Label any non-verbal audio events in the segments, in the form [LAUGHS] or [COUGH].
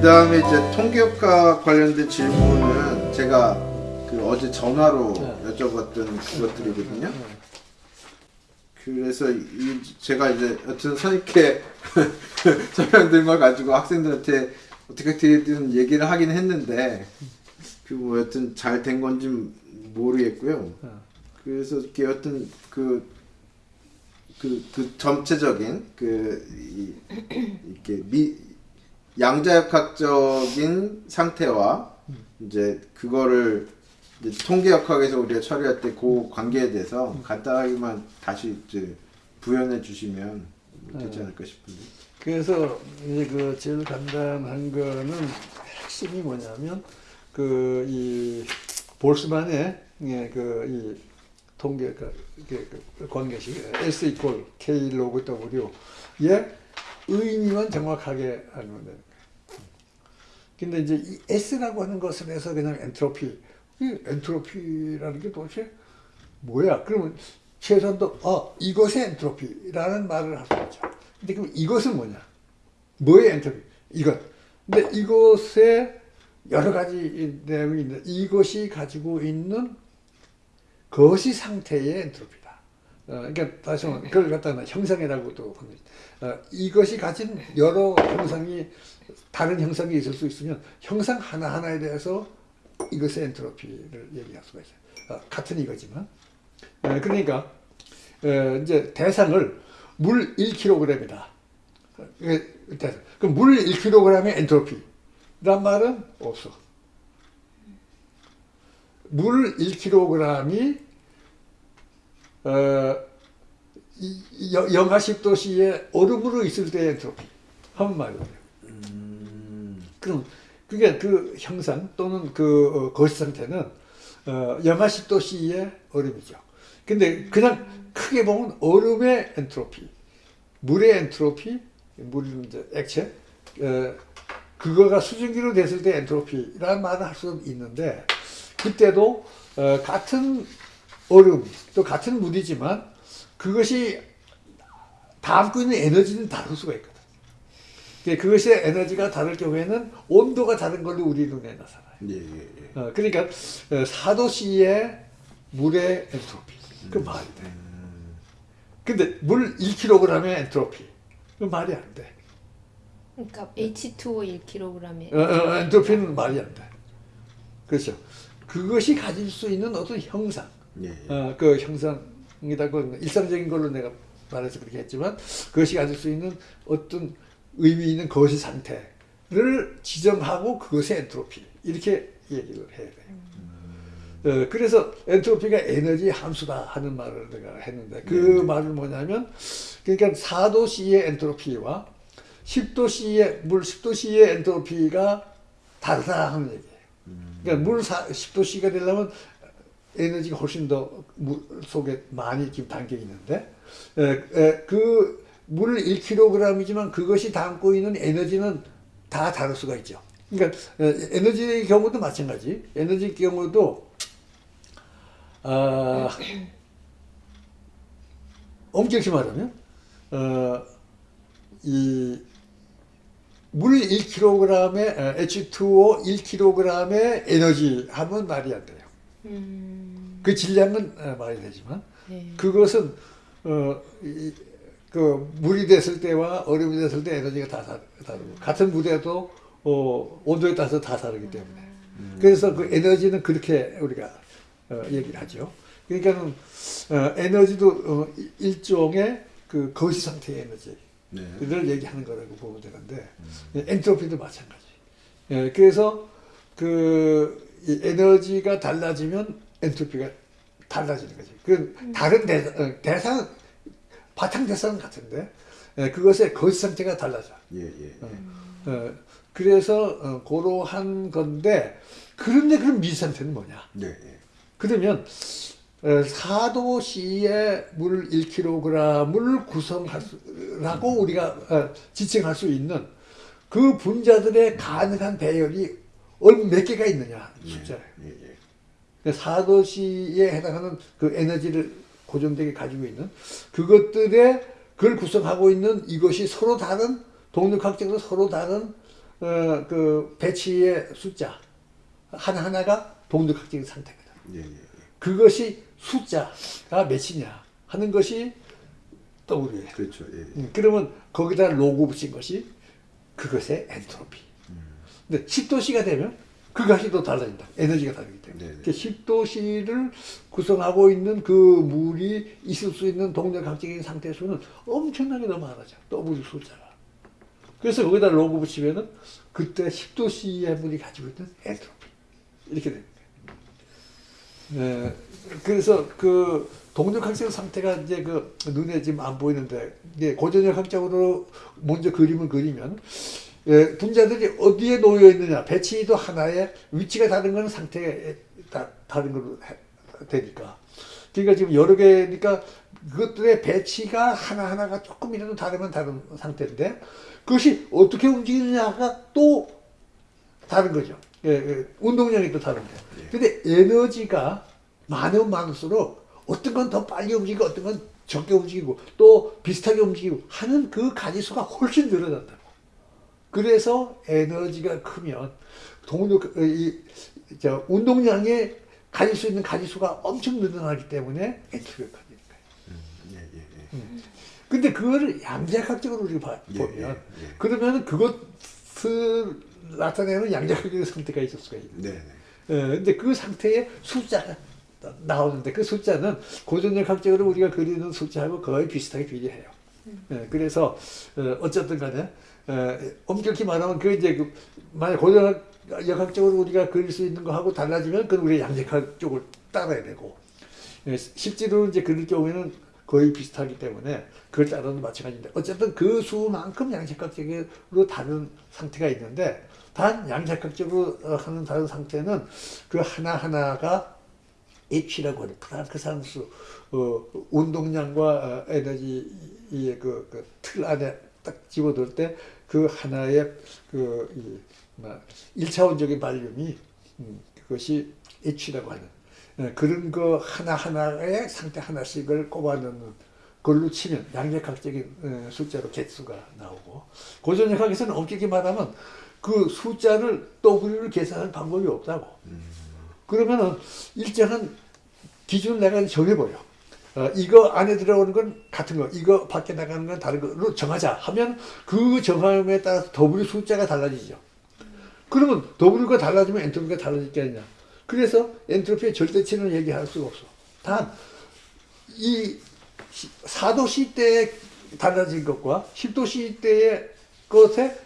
그 다음에 이제 통계학과 관련된 질문은 제가 그 어제 전화로 네. 여쭤봤던 그것들이거든요. 그래서 이 제가 이제 여튼 선입회 설명드린 걸 가지고 학생들한테 어떻게든 얘기를 하긴 했는데 그 뭐 여튼 잘 된 건지 모르겠고요. 네. 그래서 이렇게 여튼 그 그, 그 전체적인 그 이, 이렇게 미 양자역학적인 상태와 이제 그거를 이제 통계역학에서 우리가 처리할 때 그 관계에 대해서 간단하게만 다시 이제 부연해 주시면 되지 않을까 싶은데. 그래서 이제 그 제일 간단한 거는 핵심이 뭐냐면 그 이 볼스만의 예, 그이 통계 그, 그, 그 관계식 S 이퀄 K 로그 W의 의미만 정확하게 알면 거예요. 근데 이제 이 S라고 하는 것을 해서 그냥 엔트로피, 이 엔트로피라는 게 도대체 뭐야? 그러면 최소한도 어 이것의 엔트로피라는 말을 할 수 있죠. 근데 그럼 이것은 뭐냐? 뭐의 엔트로피? 이것. 근데 이것에 여러 가지 내용이 있는데 이것이 가지고 있는 거시 상태의 엔트로피다. 어, 그러니까 다시 말하면 그걸 갖다가 형상이라고도 합니다. 어, 이것이 가진 여러 형상이 다른 형상이 있을 수 있으면 형상 하나 하나에 대해서 이것의 엔트로피를 얘기할 수가 있어요. 어, 같은 이거지만 어, 그러니까 어, 이제 대상을 물 1kg이다. 그럼 물 1kg의 엔트로피란 말은 없어. 물 1kg이 어, 영- 영하 10도씨에 얼음으로 있을 때의 엔트로피 한 말이에요. 그럼 그게 그 형상 또는 그 어, 거시 상태는 어, 영하 10도씨의 얼음이죠. 근데 그냥 크게 보면 얼음의 엔트로피, 물의 엔트로피, 물은 이제 액체, 어, 그거가 수증기로 됐을 때 엔트로피라는 말을 할수 있는데 그때도 어, 같은 얼음 또 같은 물이지만 그것이 담고 있는 에너지는 다를 수가 있거든. 그것의 에너지가 다를 경우에는 온도가 다른 걸로 우리 눈에 나타나요. 예, 예, 예. 어, 그러니까 어, 4도씨의 물의 엔트로피 그 말이 돼. 근데 물 1kg의 엔트로피 그 말이 안 돼. 그러니까 H2O 1kg에 어, 어, 엔트로피는 말이 안 돼. 그렇죠. 그것이 가질 수 있는 어떤 형상, 예, 예. 어, 그 형상이다. 그 일상적인 걸로 내가 말해서 그렇게 했지만 그것이 가질 수 있는 어떤 의미 있는 거시 상태를 지정하고 그것의 엔트로피 이렇게 얘기를 해야 돼요. 어, 그래서 엔트로피가 에너지 함수다 하는 말을 내가 했는데 그 네. 말은 뭐냐면 그러니까 4도 C의 엔트로피와 10도 C의 물 10도 C의 엔트로피가 다르다 하는 얘기예요. 그러니까 물 4, 10도 C가 되려면 에너지가 훨씬 더 물 속에 많이 지금 담겨 있는데 그물 1kg이지만 그것이 담고 있는 에너지는 다 다를 수가 있죠. 그러니까 에, 에너지의 경우도 마찬가지. 에너지 경우도 아, 엄격히 말하면 어, 이물 1kg의 H2O 1kg의 에너지 하면 말이 안 돼요. 음, 그 질량은 어, 말이 되지만 네. 그것은 어, 이, 그 물이 됐을 때와 얼음이 됐을 때 에너지가 다 다- 다르고 같은 물에도 어, 온도에 따라서 다 다르기 때문에 그래서 그 에너지는 그렇게 우리가 어, 얘기를 하죠. 그러니까는 어, 에너지도 어, 이- 일종의 그 거시 상태의 에너지. 네. 를 얘기하는 거라고 보면 되는데 엔트로피도 마찬가지. 예, 그래서 그이 에너지가 달라지면 엔트로피가 달라지는 거지. 그 다른 대상, 어, 대상 바탕 대상은 같은데 예, 그것의 거시 상태가 달라져. 예, 예. 어, 그래서 어, 그러한 건데 그런데 그럼 미 상태는 뭐냐? 네, 예. 그러면 어, 4도 C의 물 1kg을 구성할 수라고 우리가 어, 지칭할 수 있는 그 분자들의 가능한 배열이 얼- 몇 개가 있느냐 숫자예요. 예, 예. 4도 C에 해당하는 그 에너지를 고정되게 가지고 있는 그것들의 그걸 구성하고 있는 이것이 서로 다른 동력학적으로 서로 다른 어, 그 배치의 숫자 하나 하나가 동력학적인 상태거든. 예, 예. 그것이 숫자가 몇이냐 하는 것이 W예요. 그렇죠. 예. 음, 그러면 거기다 로고 붙인 것이 그것의 엔트로피. 근데 10도씨가 되면 그 값이 또 달라진다. 에너지가 다르기 때문에. 네네. 10도씨를 구성하고 있는 그 물이 있을 수 있는 동력학적인 상태 수는 엄청나게 더 많아져. W 숫자가. 그래서 거기다 로고 붙이면은 그때 10도씨의 물이 가지고 있는 엔트로피. 이렇게 됩니다. 네, 그래서 그 동력학적 상태가 이제 그 눈에 지금 안 보이는데 이제 고전력학적으로 먼저 그림을 그리면 예, 분자들이 어디에 놓여 있느냐 배치도 하나의 위치가 다른 거는 상태에 다, 다른 걸로 해- 되니까 그러니까 지금 여러 개니까 그것들의 배치가 하나하나가 조금이라도 다르면 다른 상태인데 그것이 어떻게 움직이느냐가 또 다른 거죠. 예, 예, 운동량이 또 다른데. 근데 에너지가 많으면 많을수록 어떤 건 더 빨리 움직이고 어떤 건 적게 움직이고 또 비슷하게 움직이고 하는 그 가지수가 훨씬 늘어난다고. 그래서 에너지가 크면 동력 어, 이, 저 운동량에 가질 수 있는 가지수가 엄청 늘어나기 때문에 엔트로피가 커지는 거예요. 예, 예, 예. 근데 그거를 양자학적으로 우리가 봐- 예, 보면 예, 예. 그러면 그것을 나타내는 양자학적인 상태가 있을 수가 있는. 네, 네. 어, 근데 그 상태에 숫자가 나- 나오는데 그 숫자는 고전력학적으로 우리가 그리는 숫자하고 거의 비슷하게 비례해요. 예, 그래서 어, 어쨌든 간에 어, 엄격히 말하면 그 이제 그 만약 고전력학적으로 우리가 그릴 수 있는 거하고 달라지면 그건 우리 양자학 쪽을 따라야 되고 예, 실제로 이제 그릴 경우에는 거의 비슷하기 때문에 그걸 따라도 마찬가지인데 어쨌든 그 수만큼 양자학적으로 다른 상태가 있는데 단 양자학적으로 어, 하는 다른 상태는 그 하나하나가 H라고 하는 프랑크 상수 어, 운동량과 어, 에너지의 그, 그 틀 안에 딱 집어넣을 때그 하나의 그 이, 뭐, 1차원적인 발륨이 음, 그것이 H라고 하는 예, 그런 거 하나하나의 상태 하나씩을 꼽아넣는 걸로 치면 양력학적인 어, 숫자로 개수가 나오고 고전역학에서는 엄격히 말 하면 그 숫자를 W를 계산할 방법이 없다고 그러면은 일정한 기준을 내가 정해버려. 어, 이거 안에 들어오는 건 같은 거, 이거 밖에 나가는 건 다른 거로 정하자 하면 그 정함에 따라서 W 숫자가 달라지죠. 그러면 W가 달라지면 엔트로피가 달라질 게 아니냐. 그래서 엔트로피의 절대치는 얘기할 수가 없어. 단, 이 4도 C 때에 달라진 것과 10도 C 때의 것에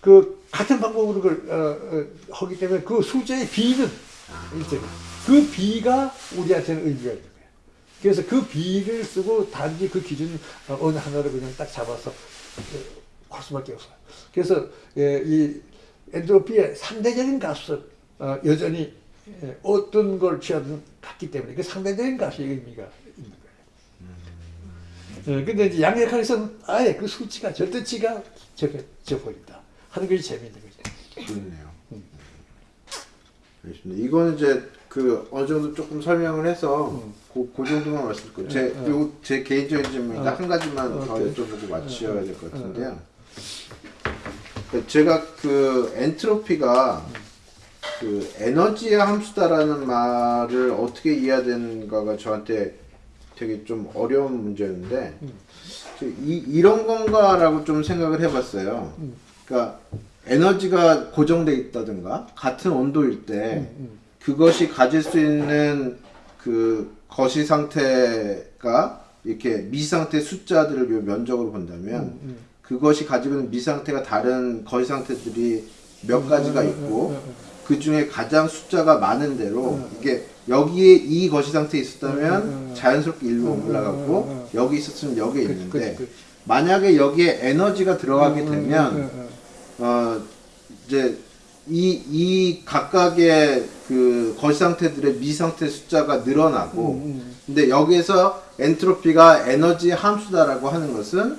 그 같은 방법으로 그걸 어, 어, 하기 때문에 그 숫자의 비는 일정. 그 비가 우리한테는 의미가 거예요. 그래서 그 비를 쓰고 단지 그 기준 어, 어느 하나를 그냥 딱 잡아서 어, 할 수밖에 없어요. 그래서 예, 이 엔트로피의 상대적인 값은 어, 여전히 예, 어떤 걸 취하든 같기 때문에 그 상대적인 값이 의미가 있는 거예요. 예, 근데 이제 양력학에서는 아예 그 수치가 절대치가 적혀져 버린다 하는 것이 재미있는 거죠. 그렇네요. 알겠습니다. 이거는 이제 그 어느 정도 조금 설명을 해서 그, 그 정도만 말씀드릴게요. 제, 음. 어. 요, 제 개인적인 질문이니까 어. 한 가지만 어, 더 오케이. 여쭤보고 마치셔야 될 것 같은데요. 그 제가 그 엔트로피가 그 에너지의 함수다라는 말을 어떻게 이해해야 되는가가 저한테 되게 좀 어려운 문제였는데 음. 저 이, 이런 건가라고 좀 생각을 해봤어요. 음. 그러니까 에너지가 고정돼 있다든가 같은 온도일 때 음, 그것이 가질 수 있는 그 거시 상태가 이렇게 미 상태 숫자들을 요 면적으로 본다면 음, 음. 그것이 가지고 있는 미 상태가 다른 거시 상태들이 몇 가지가 있고 그 중에 가장 숫자가 많은 대로 이게 여기에 이 거시 상태에 있었다면 음, 음, 음. 자연스럽게 일로 음, 올라가고 음, 음, 여기 있었으면 여기에 그- 있는데 만약에 여기에 에너지가 들어가게 음, 음, 되면 음, 음, 어 이제 이, 이 각각의 그 거시 상태들의 미 상태 숫자가 늘어나고 음, 음. 근데 여기에서 엔트로피가 에너지 함수다라고 하는 것은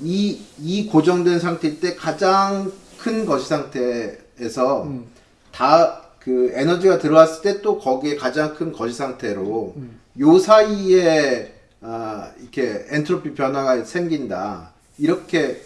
이, 이 고정된 상태일 때 가장 큰 거시 상태에서 음. 다그 에너지가 들어왔을 때 또 거기에 가장 큰 거시 상태로 음. 요 사이에 아, 이렇게 엔트로피 변화가 생긴다 이렇게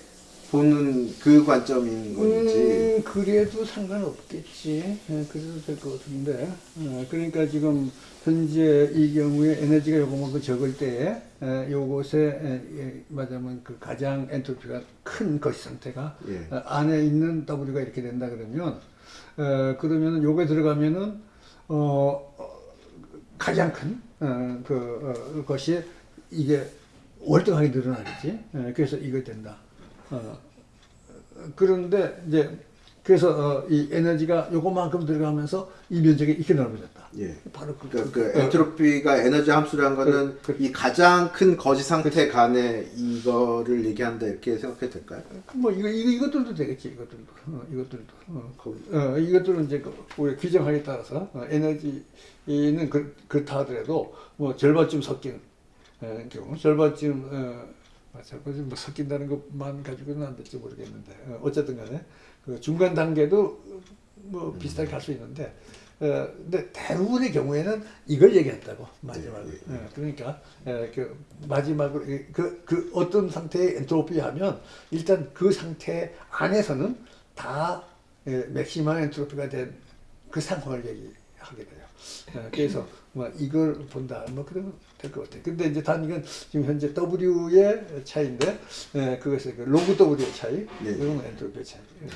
보는 그 관점인 건지. 음, 그래도 상관없겠지. 예, 그래도 될 것 같은데. 어, 그러니까 지금 현재 이 경우에 에너지가 요거만큼 적을 때에 에, 요곳에 에, 예, 말하자면 그 가장 엔트로피가 큰 거시 상태가 예. 어, 안에 있는 W가 이렇게 된다 그러면 어, 그러면은 요게 들어가면은 어, 어, 가장 큰 어, 그, 어, 것이 이게 월등하게 늘어나겠지. 예, 그래서 이거 된다. 어, 그런데 이제 그래서 어, 이 에너지가 요거만큼 들어가면서 이 면적이 이렇게 넓어졌다. 예. 바로 그, 그, 그 어, 엔트로피가 에너지 함수라는 거는 그- 그- 이 가장 큰 거시 상태 간에 이거를 얘기한다 이렇게 생각해도 될까요? 뭐 이거, 이거 이것들도 되겠지 이것들도 어, 이것들도 어. 어, 이것들은 이제 그 우리 규정하에 따라서 어, 에너지는 그, 그렇다 하더라도 뭐 절반쯤 어, 경우 절반쯤 어, 아, 절반쯤 뭐 섞인다는 것만 가지고는 안 될지 모르겠는데 어, 어쨌든 간에 그 중간 단계도 뭐 비슷하게 갈 수 있는데 어, 근데 대부분의 경우에는 이걸 얘기한다고 마지막으로. 네, 네, 예, 그러니까 예, 그 마지막으로 이- 그, 그 어떤 상태의 엔트로피 하면 일단 그 상태 안에서는 다 예, 맥시멈 엔트로피가 된 그 상황을 얘기하게 돼요. 예, 그래서 뭐 이걸 본다 뭐 그러면 될 것 같아요. 근데 이제 단 이건 지금 현재 W의 차이인데 예, 그것의 그 로그 W의 차이, 네. 이건 엔트로피의 차이. 예.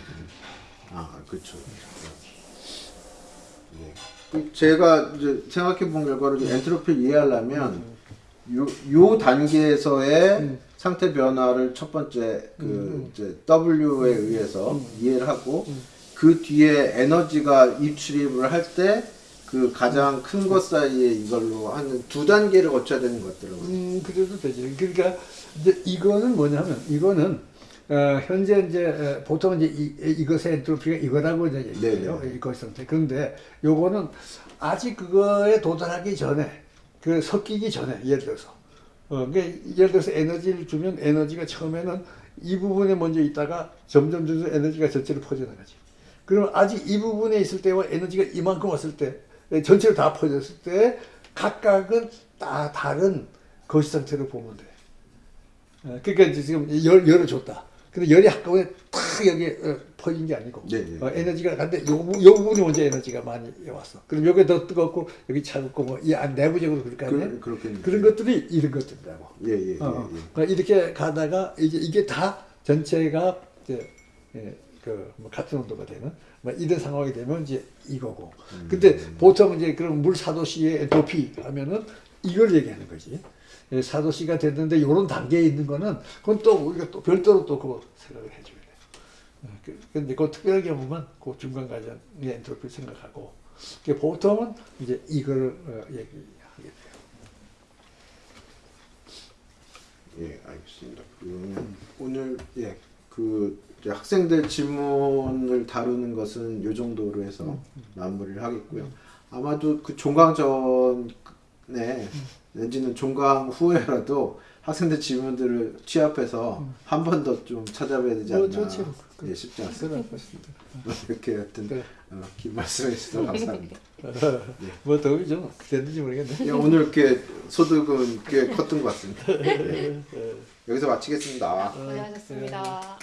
아, 그렇죠. 예. 그 제가 이제 생각해 본 결과로 엔트로피를 이해하려면 요, 요 단계에서의 음. 상태 변화를 첫 번째 그 음. 이제 W에 의해서 이해를 하고 그 뒤에 에너지가 입출입을 할때 그 가장 큰것 사이에 이걸로 한 두 단계를 거쳐야 되는 것 같더라고요. 음, 그래도 되지. 그러니까 이제 이거는 뭐냐면 이거는 어, 현재 이제 어, 보통 이제 이, 이것의 엔트로피가 이거라고 이제 얘기해요. 네네. 이것 상태. 그런데 요거는 아직 그거에 도달하기 전에 그 섞이기 전에 예를 들어서 어, 그러니까 예를 들어서 에너지를 주면 에너지가 처음에는 이 부분에 먼저 있다가 점점 점점 에너지가 전체로 퍼져나가지. 그럼 아직 이 부분에 있을 때와 에너지가 이만큼 왔을 때 전체로 다 퍼졌을 때 각각은 다 다른 거시 상태로 보면 돼. 어, 그러니까 이제 지금 열, 열을 줬다. 근데 열이 한꺼번에 탁 여기에 어, 퍼진 게 아니고 네, 네. 어, 에너지가 간데 요, 부- 요 부분이 먼저 에너지가 많이 왔어. 그럼 여기 더 뜨겁고 여기 차갑고 뭐이 안 내부적으로 그럴 거 아니야? 그. 그런 것들이 이런 것들이라고. 예, 예, 예, 어, 어. 예. 그러니까 이렇게 가다가 이제 이게 다 전체가 이제 예, 그 뭐 같은 온도가 되는 뭐 이런 상황이 되면 이제 이거고. 음. 근데 보통 이제 그런 물 사도시의 엔트로피 하면은 이걸 얘기하는 거지. 예, 사도시가 됐는데 이런 단계에 있는 거는 그건 또 우리가 또 별도로 또 그거 생각을 해줘야 돼. 어, 그- 근데 그 특별한 경우만 그 중간 과정의 엔트로피를 생각하고 그 보통은 이제 이걸 어, 얘기하게 돼요. 예, 알겠습니다. 그러면 오늘 예, 그 이제 학생들 질문을 다루는 것은 요 정도로 해서 마무리를 하겠고요. 아마도 그 종강 전에 내지는 종강 후에라도 학생들 질문들을 취합해서 한 번 더 좀 찾아봐야 되지 않나. 어. 예, 쉽지 않습니다. 것입니다. 이렇게 하여튼 그래. 어, 긴 말씀해 주셔서 감사합니다. [LAUGHS] 뭐 도움이 좀 됐는지 모르겠네. 예, 오늘 이렇게 소득은 꽤 컸던 것 같습니다. 예. [LAUGHS] 여기서 마치겠습니다. 고생하셨습니다.